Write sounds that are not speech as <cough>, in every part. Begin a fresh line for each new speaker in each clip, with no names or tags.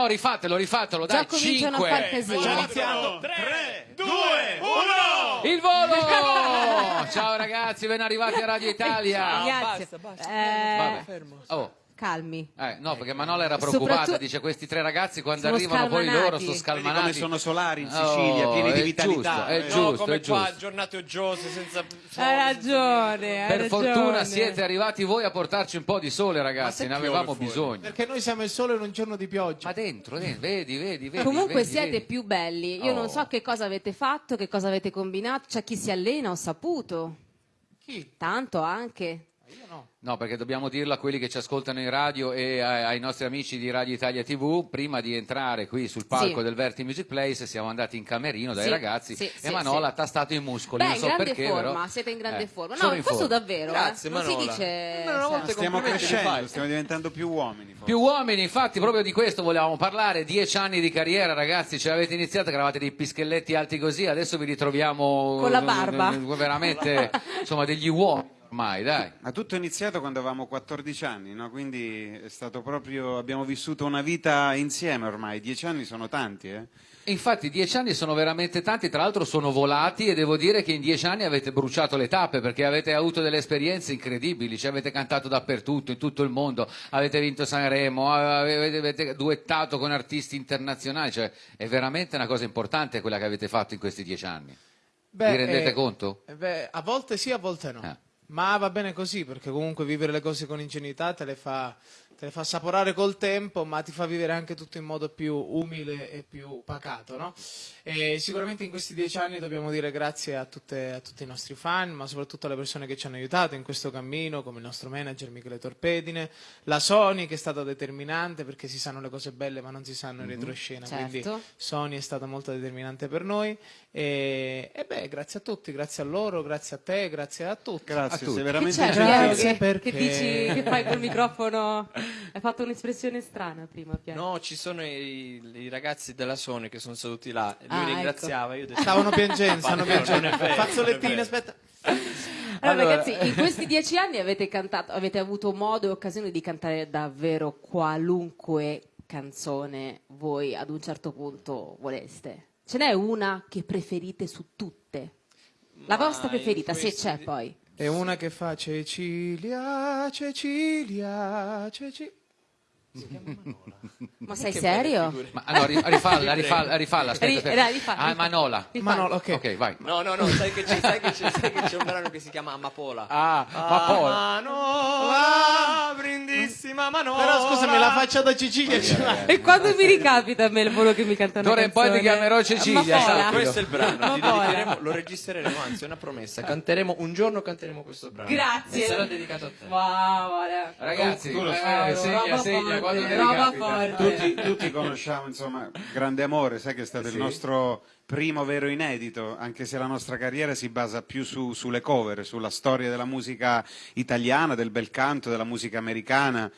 no, rifatelo, rifatelo,
Già
dai,
cominciano a
5.
far casino.
Iniziamo. 3, 2, 1.
Il volo! <laughs> Ciao ragazzi, ben arrivati a Radio Italia.
Ragazzi, eh,
Vabbè. Oh,
calmi.
eh, no, perché Manola era preoccupata,
Soprattutto-
dice questi tre ragazzi quando
Sono
arrivano poi
scalmanati.
loro sono
Vedi
Vedi
scalmanati.
come sono solari in Sicilia,
Oh,
pieni di
è
vitalità.
giusto, è
eh.
giusto.
No, come qua,
giusto.
giornate oggiose, senza
Hai ragione, hai
Per
ragione.
fortuna siete arrivati voi a portarci un po' di sole, ragazzi, ne avevamo
fuori?
bisogno.
Perché noi siamo il sole in un giorno di pioggia.
Ma dentro, dentro, vedi, vedi, vedi.
Comunque
vedi,
siete
vedi.
più belli. Io
Oh.
non so che cosa avete fatto, che cosa avete combinato. C'è chi si allena, ho saputo.
Chi?
Tanto anche.
No.
No, perché dobbiamo dirlo a quelli che ci ascoltano in radio e ai, nostri amici di Radio Italia TV, prima di entrare qui sul palco
Sì.
del Verti Music Place siamo andati in camerino dai
Sì,
ragazzi
sì,
e Manola
sì.
ha tastato i muscoli,
Beh,
non so
grande
perché
forma,
però...
siete in grande
Eh,
forma. No,
in
questo
forma.
davvero,
Grazie,
eh. non si
Manola.
dice... Sempre.
Stiamo crescendo, stiamo diventando più uomini. forse.
Più uomini, infatti, proprio di questo volevamo parlare. Dieci anni di carriera, ragazzi, ce l'avete iniziata, eravate dei pischelletti alti così, adesso vi ritroviamo
Con la barba.
eh, veramente, insomma, degli uomini ormai, dai.
Ma tutto è iniziato quando avevamo 14 anni, no? quindi è stato proprio, abbiamo vissuto una vita insieme ormai, dieci anni sono tanti. Eh?
Infatti dieci anni sono veramente tanti, tra l'altro sono volati e devo dire che in dieci anni avete bruciato le tappe perché avete avuto delle esperienze incredibili, cioè avete cantato dappertutto, in tutto il mondo, avete vinto Sanremo, avete, avete duettato con artisti internazionali, cioè è veramente una cosa importante quella che avete fatto in questi dieci anni.
Beh,
Vi rendete
eh,
conto?
eh, beh, a volte sì, a volte no.
Eh.
Ma va bene così, perché comunque vivere le cose con ingenuità te le fa, te le fa assaporare col tempo, ma ti fa vivere anche tutto in modo più umile e più pacato, no? E sicuramente in questi dieci anni dobbiamo dire grazie a, tutte- a tutti i nostri fan, ma soprattutto alle persone che ci hanno aiutato in questo cammino, come il nostro manager Michele Torpedine, la Sony che è stata determinante perché si sanno le cose belle ma non si sanno in retroscena, quindi
Certo.
Sony è stata molto determinante per noi e, e beh, grazie a tutti, grazie a loro, grazie a te, grazie a tutti.
Grazie,
tutti.
sei veramente.
Grazie
che,
perché-
che dici che fai col microfono? <laughs> Hai fatto un'espressione strana prima, Piero.
No, ci sono i, i ragazzi della Sony che sono seduti là lui
Ah,
ringraziava. Io ho detto,
Stavano piangendo, <laughs>
è
piangendo.
vero.
aspetta.
Allora,
Allora-
ragazzi, in <laughs> questi dieci anni avete cantato, avete avuto modo e occasione di cantare davvero qualunque canzone voi ad un certo punto voleste. Ce n'è una che preferite su tutte? La
Ma
vostra preferita, se c'è
di-
poi.
E una che fa Cecilia, Cecilia, Cecilia. <laughs>
Ma sei serio?
Ma allora ri- rifalla, rifalla, rifalla, aspetta,
Ri-
aspetta.
dai, rifalla,
Ah,
rifalla.
Manola.
Manola, ok.
Ok, vai.
No, no, no, sai che c'è, sai che c'è, sai che c'è un brano che si chiama Amapola.
Ah, ma poi...
Manola, brindissima Manola.
Però scusami, la faccia da Cecilia ce l'hai.
E quando mi ricapita a me il volo che mi cantano
D'ora in poi ti chiamerò Cecilia,
Ma. Pola.
Questo è il brano, ti
Amapola.
dedicheremo, lo registreremo, anzi è una promessa, canteremo, un giorno canteremo questo brano.
Grazie.
E sarà dedicato a te.
Wow, guarda.
Ragazzi, eh, segna, segna, quando
roba forte.
Tutti, tutti conosciamo, insomma, Grande Amore, sai che è stato il nostro primo vero inedito, anche se la nostra carriera si basa più su- sulle cover, sulla storia della musica italiana, del bel canto, della musica americana,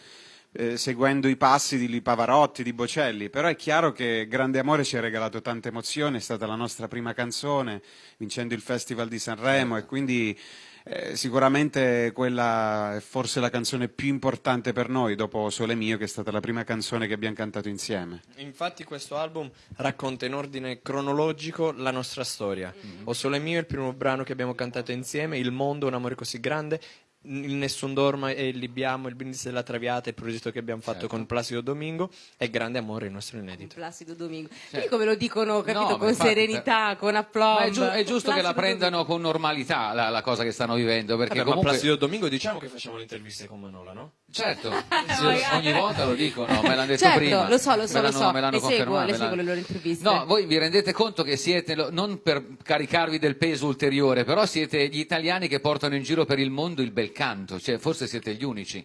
eh, seguendo i passi di Pavarotti, di Bocelli. Però è chiaro che Grande Amore ci ha regalato tante emozioni, è stata la nostra prima canzone, vincendo il Festival di Sanremo e quindi... eh, sicuramente quella è forse la canzone più importante per noi dopo Sole Mio, che è stata la prima canzone che abbiamo cantato insieme.
Infatti questo album racconta in ordine cronologico la nostra storia. O Sole Mio è il primo brano che abbiamo cantato insieme, Il mondo, un amore così grande, il Nessun Dorma e il Libiamo, il Brindisi della Traviata, il progetto che abbiamo fatto con Placido Domingo e Grande Amore, il nostro inedito.
Placido Domingo. Vedi come lo dicono, capito,
No,
con
infatti,
serenità, con applauso.
È, giu- è giusto che la prendano con normalità la, la cosa che stanno vivendo, perché
Vabbè, ma
comunque...
Placido Domingo diciamo che facciamo le interviste con Manola, no?
Certo, <laughs> ogni volta lo dicono, me l'hanno detto
Certo,
prima.
lo so, lo so,
me
lo
l'hanno,
so.
me l'hanno
seguo,
confermato,
seguo
l'hanno-
le loro interviste.
No, voi vi rendete conto che siete, non per caricarvi del peso ulteriore, però siete gli italiani che portano in giro per il mondo il bel canto, cioè forse siete gli unici.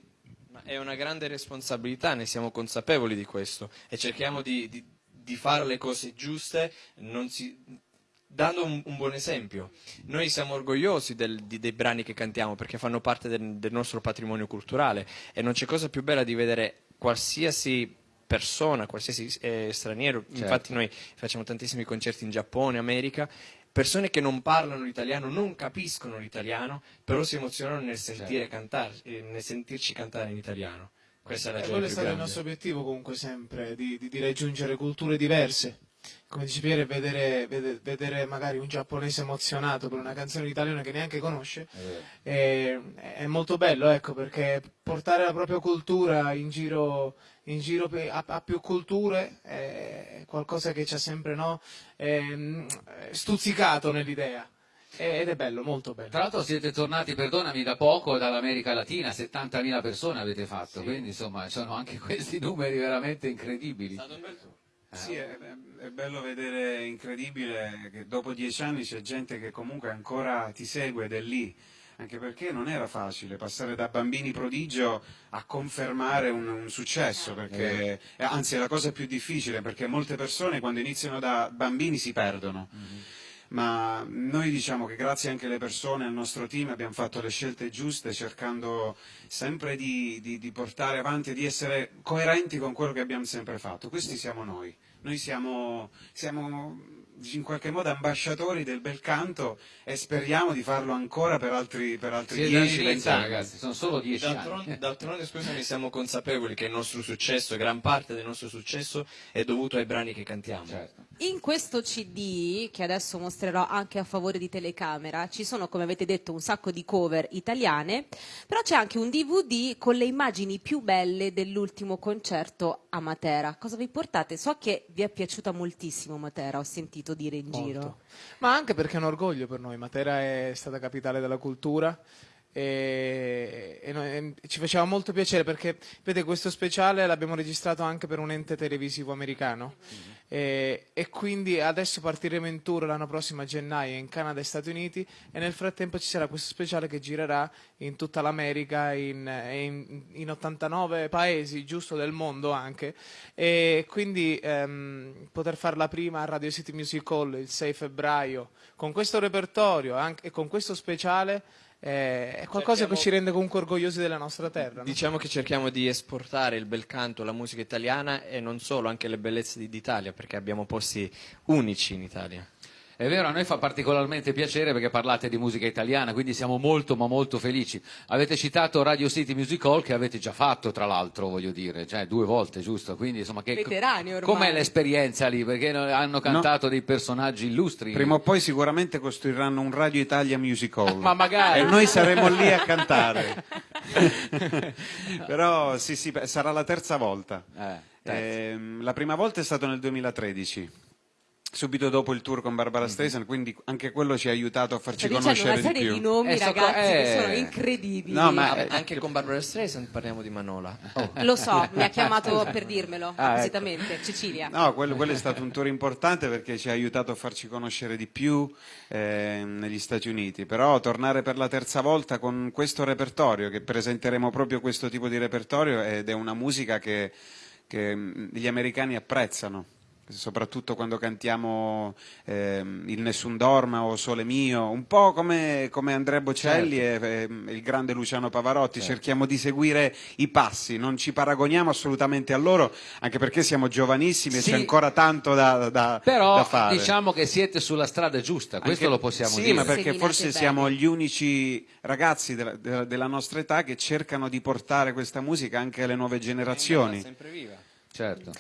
Ma è una grande responsabilità, ne siamo consapevoli di questo e cerchiamo di, di- di fare le cose giuste non si- dando un, un buon esempio. Noi siamo orgogliosi del- di- dei brani che cantiamo perché fanno parte del, del nostro patrimonio culturale e non c'è cosa più bella di vedere qualsiasi persona, qualsiasi eh, straniero, infatti noi facciamo tantissimi concerti in Giappone, America, persone che non parlano l'italiano, non capiscono l'italiano, però si emozionano nel sentire cantare, eh, nel sentirci cantare in italiano. Questa è la gioia
quello è stato il nostro obiettivo comunque sempre, di, di- di raggiungere culture diverse. Come dice Piero, vedere, vede- vedere magari un giapponese emozionato per una canzone in italiano che neanche conosce è, è molto bello, ecco, perché portare la propria cultura in giro, in giro a, a più culture è qualcosa che ci ha sempre no, ehm, stuzzicato nell'idea. Ed è bello, molto bello.
Tra l'altro siete tornati, perdonami, da poco dall'America Latina, 70.000 persone avete fatto, quindi insomma sono anche <laughs> questi numeri veramente incredibili.
Sì, è, è- è bello vedere, incredibile, che dopo dieci anni c'è gente che comunque ancora ti segue ed è lì, anche perché non era facile passare da bambini prodigio a confermare un, un successo, perché, eh, anzi è la cosa più difficile, perché molte persone quando iniziano da bambini si perdono. Ma noi diciamo che grazie anche alle persone, al nostro team, abbiamo fatto le scelte giuste cercando sempre di, di- di portare avanti e di essere coerenti con quello che abbiamo sempre fatto. Questi siamo noi. Noi siamo, siamo in qualche modo ambasciatori del bel canto e speriamo di farlo ancora per altri, per altri 10-20
all'inizio,
anni.
ragazzi, sono solo 10 anni.
D'altronde, d'altronde, scusami, siamo consapevoli che il nostro successo, gran parte del nostro successo, è dovuto ai brani che cantiamo.
Certo.
In questo CD, che adesso mostrerò anche a favore di telecamera, ci sono, come avete detto, un sacco di cover italiane, però c'è anche un DVD con le immagini più belle dell'ultimo concerto a Matera. Cosa vi portate? So che vi è piaciuta moltissimo Matera, ho sentito dire in giro.
Molto. Ma anche perché è un orgoglio per noi. Matera è stata capitale della cultura e, e noi- e ci faceva molto piacere perché, vede, questo speciale l'abbiamo registrato anche per un ente televisivo americano. E, e quindi adesso partiremo in tour l'anno prossimo a gennaio in Canada e Stati Uniti e nel frattempo ci sarà questo speciale che girerà in tutta l'America, in, e in, in 89 paesi, giusto del mondo anche. E quindi ehm, poter farla prima a Radio City Music Hall il 6 febbraio con questo repertorio anche, e con questo speciale eh, è qualcosa
Cerchiamo-
che ci rende comunque orgogliosi della nostra terra. no?
Diciamo che cerchiamo di esportare il bel canto, la musica italiana e non solo, anche le bellezze di- d'Italia, perché abbiamo posti unici in Italia.
È vero, a noi fa particolarmente piacere perché parlate di musica italiana, quindi siamo molto ma molto felici. Avete citato Radio City Music Hall che avete già fatto, tra l'altro, voglio dire, cioè due volte, giusto? Quindi insomma che
Veterani ormai.
Com'è l'esperienza lì? Perché no- hanno cantato dei personaggi illustri.
Prima o poi sicuramente costruiranno un Radio Italia Music Hall. <laughs>
Ma magari.
E noi saremo lì a cantare. <laughs> Però sì, sì, sarà la terza volta.
Eh, terza.
Ehm, la prima volta è stato nel 2013. Subito dopo il tour con Barbara Streisand, quindi anche quello ci ha aiutato a farci
dicendo
conoscere
una serie
di
di, nomi,
Eh, so-
ragazzi, che
eh.
sono incredibili.
No, ma-
Ah, anche con Barbara Streisand parliamo di Manola.
Lo so, <laughs> mi ha chiamato per dirmelo,
Ah, ecco.
appositamente, Cecilia.
No, quello, quello è stato un tour importante perché ci ha aiutato a farci conoscere di più eh, negli Stati Uniti, però tornare per la terza volta con questo repertorio, che presenteremo proprio questo tipo di repertorio ed è una musica che, che, mh, gli americani apprezzano. Soprattutto quando cantiamo ehm, Il Nessun Dorma o Sole Mio, un po' come, come Andrea Bocelli e, e il grande Luciano Pavarotti, cerchiamo di seguire i passi, non ci paragoniamo assolutamente a loro, anche perché siamo giovanissimi
Sì.
e c'è ancora tanto da, da-
Però
da fare.
diciamo che siete sulla strada giusta, questo
Anche-
lo possiamo
sì,
dire.
ma perché forse
bene.
siamo gli unici ragazzi della, della- della nostra età che cercano di portare questa musica anche alle nuove generazioni.
Sempre viva.
Certo.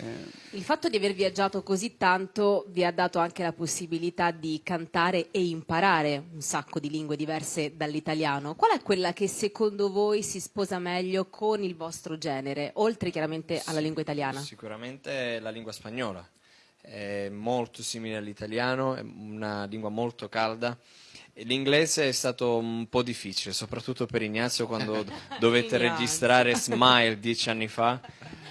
Il fatto di aver viaggiato così tanto vi ha dato anche la possibilità di cantare e imparare un sacco di lingue diverse dall'italiano. Qual è quella che secondo voi si sposa meglio con il vostro genere, oltre chiaramente alla lingua italiana?
Sicuramente la lingua spagnola. È molto simile all'italiano, è una lingua molto calda. L'inglese è stato un po' difficile, soprattutto per Ignazio quando <laughs> dovette
Ignazio.
registrare Smile dieci anni fa.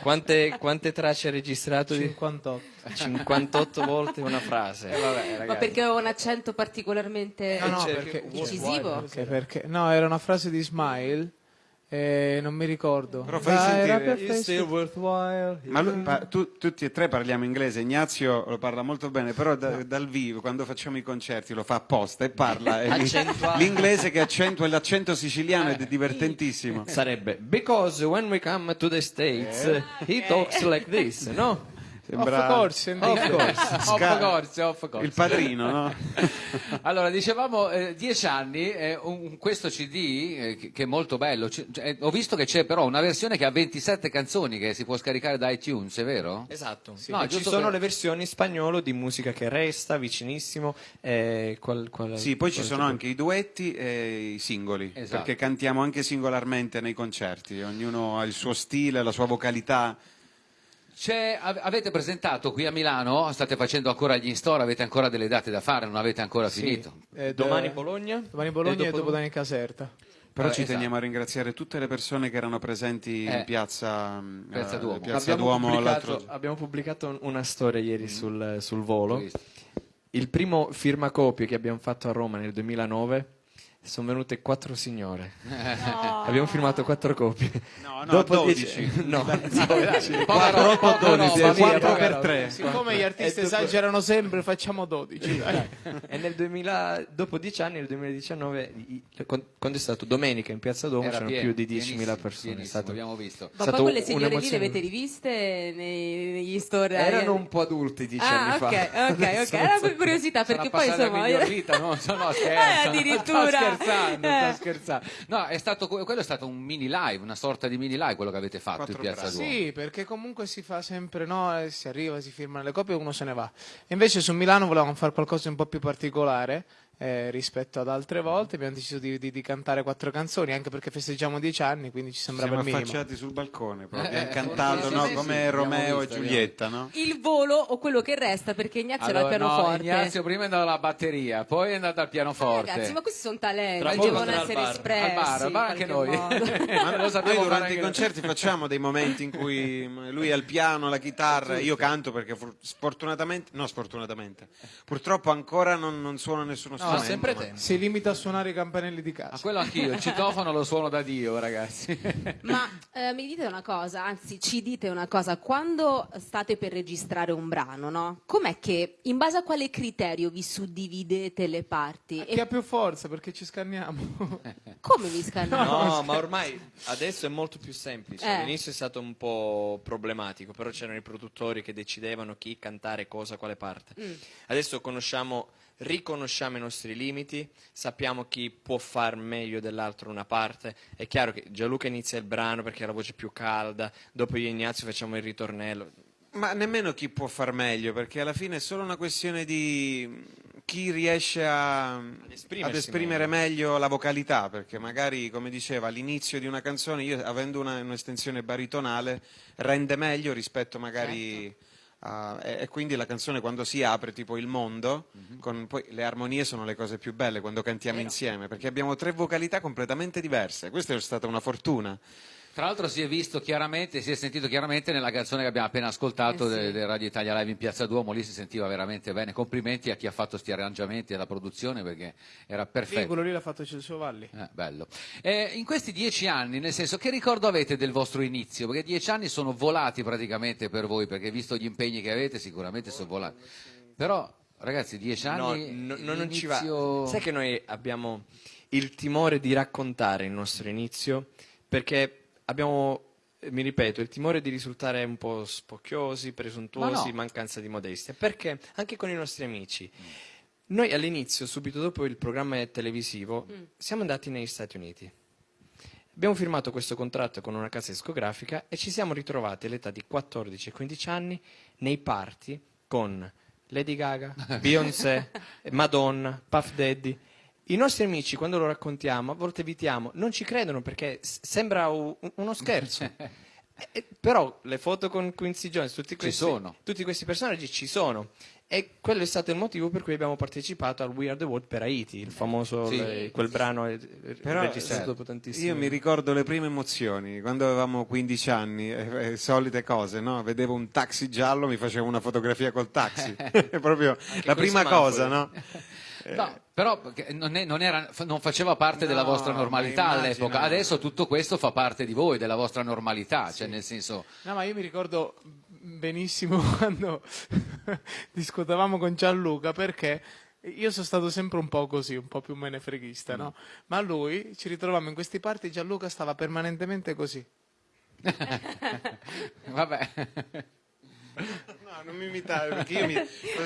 Quante, quante tracce ha registrato? di-
58.
58 volte una frase. <laughs>
Ma perché aveva un accento particolarmente
No, no,
Cerchi-
perché,
incisivo?
perché, perché- no, era una frase di Smile, eh, non mi ricordo.
Però fai
Dai,
sentire-
It's still
perfetto.
worthwhile.
Ma lui- pa- tu- tutti e tre parliamo inglese, Ignazio lo parla molto bene, però da- dal vivo, quando facciamo i concerti, lo fa apposta e parla e l'inglese che accentua l'accento siciliano ed è divertentissimo.
Sarebbe because when we come to the States he talks like this, no?
Sembra-
Of course, indeed.
Of course, of course, of course.
Il padrino, no? <laughs>
Allora, dicevamo eh, dieci anni, eh, un- questo CD eh, che, è molto bello. C- cioè, ho visto che c'è però una versione che ha 27 canzoni che si può scaricare da iTunes, è vero?
Esatto,
No,
E ci sono
per-
le versioni in spagnolo di musica che resta vicinissimo. eh, qual- qual-
Sì, poi ci sono anche i duetti e i singoli,
Esatto.
perché cantiamo anche singolarmente nei concerti, ognuno ha il suo stile, la sua vocalità.
C'è- av- avete presentato qui a Milano, state facendo ancora gli in-store, avete ancora delle date da fare, non avete ancora
Sì.
finito.
Ed,
Domani
eh,
Bologna.
Domani Bologna e
dopo-
dopodomani Caserta.
Però
Eh,
ci
esatto.
teniamo a ringraziare tutte le persone che erano presenti
Eh.
in piazza, mm,
Piazza
eh,
Duomo.
Piazza
abbiamo,
Duomo
pubblicato, abbiamo pubblicato una storia ieri sul, sul
Ho
volo. Il primo firmacopie che abbiamo fatto a Roma nel 2009 sono venute quattro signore. Abbiamo firmato quattro copie.
No, no,
Dopo
12.
dieci- no,
Poca roba, poca roba,
Sì,
via,
quattro
poca
per
roba.
tre.
Siccome gli artisti esagerano sempre, facciamo 12. dai.
e nel 2000, dopo dieci anni, nel 2019, i- con- quando è stato domenica in Piazza Duomo,
Era
c'erano più di 10.000
pienissimo,
persone. Stato-
abbiamo visto.
Ma poi quelle signore lì le avete riviste nei- negli store?
Erano un po' adulti dieci
Ah,
anni
ok,
fa.
ok, ok.
Adesso <laughs>
Era per curiosità, perché poi
passata
insomma. <laughs>
vita, no, no, no, scherzo.
Eh, addirittura.
Scherzando,
Eh.
sto scherzando. No, è stato, quello è stato un mini live, una sorta di mini live quello che avete fatto
Quattro
in Piazza. Duomo.
Sì, perché comunque si fa sempre, no? eh, Si arriva, si firmano le copie e uno se ne va. Invece su Milano volevamo fare qualcosa di un po' più particolare eh, rispetto ad altre volte. Abbiamo deciso di, di- di cantare quattro canzoni, anche perché festeggiamo dieci anni, quindi ci sembrava
Siamo
il minimo.
affacciati sul balcone, proprio.
Eh,
abbiamo cantato
sì,
no?
sì, sì,
come
abbiamo
Romeo
visto,
e Giulietta, no?
Il volo o quello che resta, perché Ignazio era
Allora,
al
no,
pianoforte.
Ignazio prima è andato alla batteria, poi è andato al pianoforte.
Ragazzi, ma questi sono talenti,
Tra poco
devono
al
essere
bar.
espressi.
al bar, al bar anche noi. <laughs>
Ma
Lo
noi
sappiamo
durante i
noi.
concerti facciamo dei momenti in cui lui ha il piano, la chitarra, io canto perché for- sfortunatamente, no sfortunatamente, purtroppo ancora non, non suono nessuno strumento.
sempre
ma-
tempo.
Si limita a suonare i campanelli di casa.
Ma quello anch'io, il citofono lo suono da Dio, ragazzi. <laughs>
Ma eh, mi dite una cosa, anzi ci dite una cosa, quando state per registrare un brano, no? Com'è che, in base a quale criterio vi suddividete le parti?
Chi ha più forza perché ci scanniamo? <laughs>
Come vi scannate?
No, ma ormai adesso è molto più semplice.
Eh.
All'inizio è stato un po' problematico, però c'erano i produttori che decidevano chi cantare cosa, quale parte.
Mm.
Adesso conosciamo, riconosciamo i nostri limiti, sappiamo chi può far meglio dell'altro una parte. È chiaro che Gianluca inizia il brano perché ha la voce più calda, dopo io e Ignazio facciamo il ritornello.
Ma nemmeno chi può far meglio, perché alla fine è solo una questione di chi riesce a, ad
esprimersi
esprimere meglio. la vocalità, perché magari, come diceva, all'inizio di una canzone, io avendo una- un'estensione baritonale, rende meglio rispetto magari... a- e, e quindi la canzone quando si apre, tipo il mondo, con poi le armonie sono le cose più belle quando cantiamo insieme, perché abbiamo tre vocalità completamente diverse. Questa è stata una fortuna.
Tra l'altro si è visto chiaramente, si è sentito chiaramente nella canzone che abbiamo appena ascoltato
Eh sì.
de- del Radio Italia Live in Piazza Duomo, lì si sentiva veramente bene. Complimenti a chi ha fatto questi arrangiamenti e la produzione perché era
Sì,
perfetto.
quello lì l'ha fatto Celso Valli.
Eh, bello. Eh, in questi dieci anni, nel senso, che ricordo avete del vostro inizio? Perché dieci anni sono volati praticamente per voi, perché visto gli impegni che avete, sicuramente sono volati. Però, ragazzi, dieci anni.
no, no, non ci va. Sai che noi abbiamo il timore di raccontare il nostro inizio perché abbiamo, eh, mi ripeto, il timore di risultare un po' spocchiosi, presuntuosi,
Ma no.
mancanza di modestia. Perché anche con i nostri amici. Noi all'inizio, subito dopo il programma televisivo, siamo andati negli Stati Uniti. Abbiamo firmato questo contratto con una casa discografica e ci siamo ritrovati all'età di 14 e 15 anni nei party con Lady Gaga, <laughs> Beyoncé, Madonna, Puff Daddy. I nostri amici, quando lo raccontiamo, a volte evitiamo, non ci credono perché sembra uno scherzo. <laughs> Eh, però le foto con Quincy Jones, tutti questi,
sono.
tutti questi personaggi ci sono. E quello è stato il motivo per cui abbiamo partecipato al We Are the World per Haiti, il famoso,
Sì.
le- quel brano eh,
Però,
registrato
eh,
dopo tantissimi
Io mi ricordo le prime emozioni, quando avevamo 15 anni, eh, eh, solite cose, no? Vedevo un taxi giallo, mi facevo una fotografia col taxi. <laughs> È proprio la
coi
prima cosa, no? <laughs>
No, però perché non, è- non era- non faceva parte della
No,
vostra normalità
ma
all'epoca, adesso tutto questo fa parte di voi, della vostra normalità, cioè nel senso...
No, ma io mi ricordo benissimo <laughs> quando <laughs> discutevamo con Gianluca perché io sono stato sempre un po' così, un po' più menefreghista, no? Ma lui ci ritrovavamo in questi party, Gianluca stava permanentemente così. <laughs>
Vabbè.
No, non mi imitare perché io mi...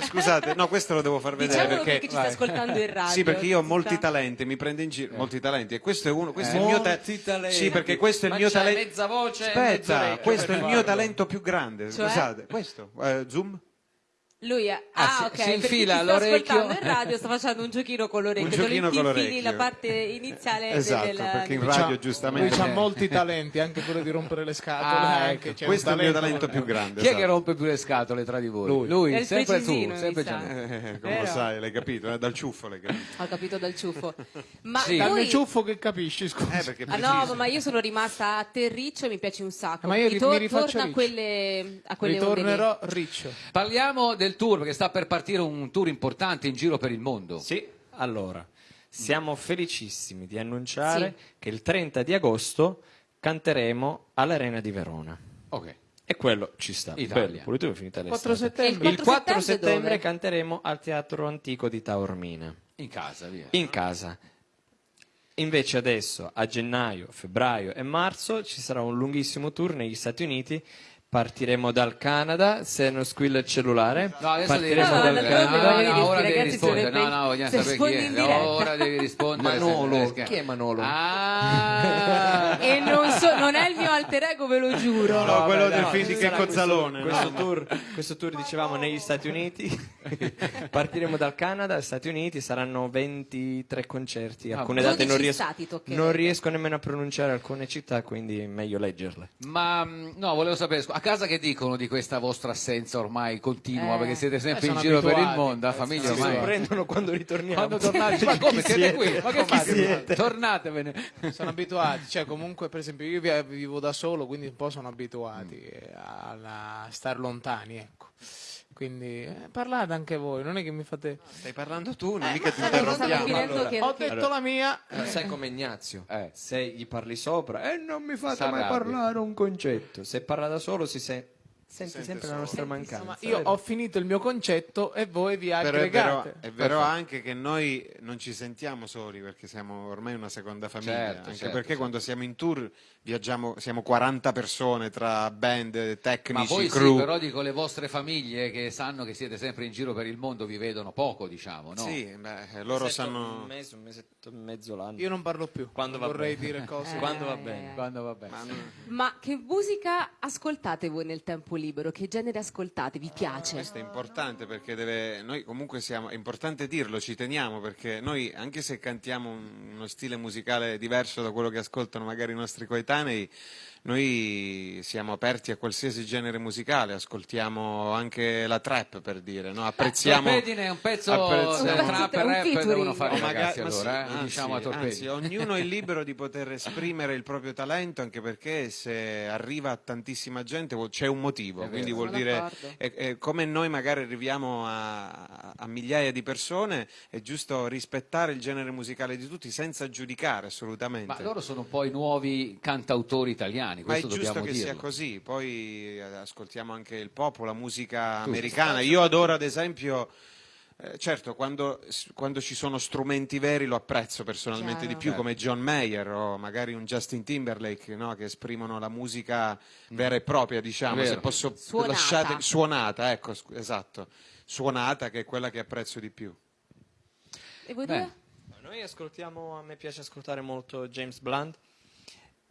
Scusate, no, questo lo devo far vedere
Diciamolo
perché...
perché ci sta ascoltando in radio.
Sì, perché io ho molti talenti, mi prende in giro molti talenti e questo è uno, questo è il mio ta-
Molti talenti.
Sì, perché questo è il
Ma
mio talento.
mezza voce
Aspetta, questo è il mio
farlo.
talento più grande.
Cioè?
Scusate, questo. Eh, zoom?
Lui è...
Ah,
Ah,
si-
ok,
si infila l'orecchio.
ascoltando in radio <laughs> sta facendo un giochino con l'orecchio.
Un
te lo
giochino con
infili
l'orecchio.
la parte iniziale
Esatto,
del...
perché in radio
Lui
giustamente...
ha <laughs> molti talenti, anche quello di rompere le scatole.
Ah,
anche,
ecco.
c'è
Questo è il mio talento più grande.
Chi è che
esatto.
rompe più le scatole tra di voi? Lui,
È il
sempre tu, sempre.
Eh, come lo
Vero?
sai, l'hai capito? eh, Dal ciuffo l'hai capito.
Ho capito dal ciuffo. <laughs> Ma
Sì.
Dal mio ciuffo che capisci, scusa.
Eh,
Ah no, ma io sono rimasta a terriccio e mi piace un sacco.
Ma io ri-
Ritor-
mi rifaccio
torna a
riccio.
quelle, a quelle.
Ritornerò riccio.
Parliamo del tour, perché sta per partire un tour importante in giro per il mondo.
Sì, allora, siamo felicissimi di annunciare
Sì.
che il 30 di agosto canteremo all'Arena di Verona.
Ok.
E quello ci sta.
Italia.
Bello, è finita
4
l'estate.
settembre.
Il 4
settembre
settembre
dove?
canteremo al Teatro Antico di Taormina,
In casa, via.
in casa. Invece adesso, a gennaio, febbraio e marzo, ci sarà un lunghissimo tour negli Stati Uniti. Partiremo dal Canada, se non squilla il cellulare.
No, adesso
Partiremo
No,
dal
no,
rispondere.
no,
No,
no,
no,
no,
no, ora devi rispondere. No, no, vogliamo sapere chi è.
diretta.
Ora devi rispondere.
Manolo. Chi è Manolo?
Ah!
E non, so- non è il mio alter ego, ve lo giuro.
No, quello del
no,
film di Checco Zalone.
Questo,
no?
tour, questo tour, dicevamo, negli Stati Uniti. <laughs> Partiremo dal Canada, Stati Uniti, saranno 23 concerti. Alcune date non riesco, non riesco nemmeno a pronunciare alcune città, quindi è meglio leggerle.
Ma mh, no, volevo sapere, a casa che dicono di questa vostra assenza ormai continua,
Eh.
perché siete sempre
Eh,
in giro per il mondo, la famiglia
Sì,
Si
ormai.
sorprendono quando ritorniamo.
Quando tornate, ma <laughs> come siete qui? Ma che fate?
siete?
Tornatevene.
Sono abituati, cioè comunque per esempio io vi- vivo da solo, quindi un po' sono abituati eh, a, a star lontani, ecco. Quindi eh, parlate anche voi, non è che mi fate...
Stai parlando tu, non mica ti interrompiamo.
Allora,
che-
Ho detto la mia,
Non sei come Ignazio,
Eh.
se gli parli sopra e non mi fate mai
S'arrabbia.
parlare un concetto. Se parla da solo si se- sente
sente
sempre
solo.
la nostra
Senti
mancanza.
ma io ho finito il mio concetto e voi vi
Però è vero,
aggregate.
è vero anche che noi non ci sentiamo soli perché siamo ormai una seconda famiglia,
Certo,
anche
certo,
perché
certo.
quando siamo in tour viaggiamo, siamo 40 persone tra band,
Ma
tecnici,
voi
crew.
sì, però dico le vostre famiglie che sanno che siete sempre in giro per il mondo vi vedono poco, diciamo, no?
Sì, beh, loro
Mesetto-
sanno...
un mese, un mesetto e mezzo l'anno.
Io non parlo più,
Quando
non
va
vorrei
bene.
dire cose.
Eh. <laughs>
Quando va
Ai,
bene.
ai.
Quando va bene.
Ma non-
Ma che musica ascoltate voi nel tempo libero? Che genere ascoltate? Vi piace?
Questo è importante perché deve, noi comunque siamo, è importante dirlo, ci teniamo perché noi anche se cantiamo un- uno stile musicale diverso da quello che ascoltano magari i nostri coetanei, time noi siamo aperti a qualsiasi genere musicale, ascoltiamo anche la trap per dire, no? apprezziamo...
Torpedine è un pezzo
apprezziamo-
trap e rap
featuring.
devono fare i
magari-
ragazzi
ma sì,
allora, eh?
anzi,
diciamo a Torpedine.
anzi, <laughs> ognuno è libero di poter esprimere il proprio talento anche perché se arriva a tantissima gente c'è un motivo,
È
quindi
vero.
vuol dire è- è come noi magari arriviamo a, a migliaia di persone, è giusto rispettare il genere musicale di tutti senza giudicare assolutamente.
Ma loro sono poi nuovi cantautori italiani,
Ma è giusto che
dirlo.
sia così, poi eh, ascoltiamo anche il pop, la musica americana. Io adoro ad esempio, eh, certo, quando, quando ci sono strumenti veri lo apprezzo personalmente
Chiaro.
di più, come John Mayer o magari un Justin Timberlake, no, che esprimono la musica vera e propria, diciamo,
Vero.
se posso
Suonata.
lasciate suonata, ecco, esatto. Suonata che è quella che apprezzo di più.
E voi due?
Noi ascoltiamo, a me piace ascoltare molto James Blunt.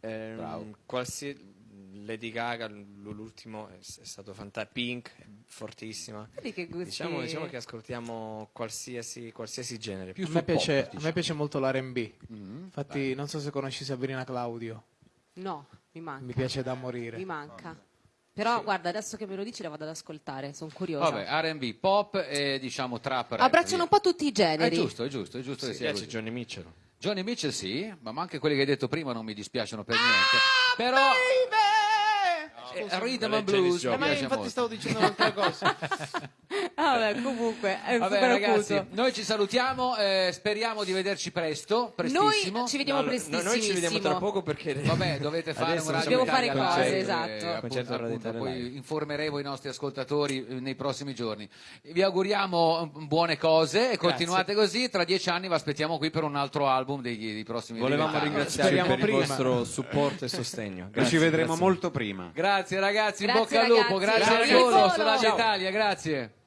Ehm,
Bravo.
qualsi- Lady Gaga, l'ultimo è, è stato fantastico. Pink, è fortissima.
Che.
Diciamo, diciamo che ascoltiamo qualsiasi, qualsiasi genere.
Più
A me,
sul pop,
piace, a
diciamo.
me piace molto l'R&B.
Mm,
Infatti non so se conosci Sabrina Claudio,
No, mi manca.
mi piace da morire.
Mi manca. Però guarda, adesso che me lo dici la vado ad ascoltare, sono curiosa.
Vabbè, R&B, pop e diciamo trap. rap,
Abbracciano
via.
un po' tutti i
È
generi.
giusto, è giusto, è giusto che
Mi
sia
piace
così.
Johnny Mitchell.
Johnny Mitchell sì, ma anche quelli che hai detto prima non mi dispiacciono per
Ah,
niente. Però eh, Rhythm and Blues.
Eh, ma infatti
molto.
stavo dicendo un'altra cosa. <laughs>
Ah, vabbè, comunque, è
Vabbè ragazzi, noi ci salutiamo, eh, speriamo di vederci presto, prestissimo.
Noi ci vediamo
No, no,
prestissimo.
noi ci vediamo tra poco perché <laughs>
Vabbè, dovete fare
Adesso
un radio
Dobbiamo fare cose,
live,
esatto.
eh, appunto, appunto, poi informeremo i nostri ascoltatori eh, nei prossimi giorni. Vi auguriamo mm, buone cose e continuate così. Tra dieci anni vi aspettiamo qui per un altro album dei, dei prossimi
volevamo ringraziarvi per il
prima.
vostro supporto e sostegno.
Ci
Grazie,
vedremo
grazie.
molto prima.
Grazie. Grazie ragazzi, in bocca al lupo, grazie
Grazie. Ciao.
Radio Italia, grazie.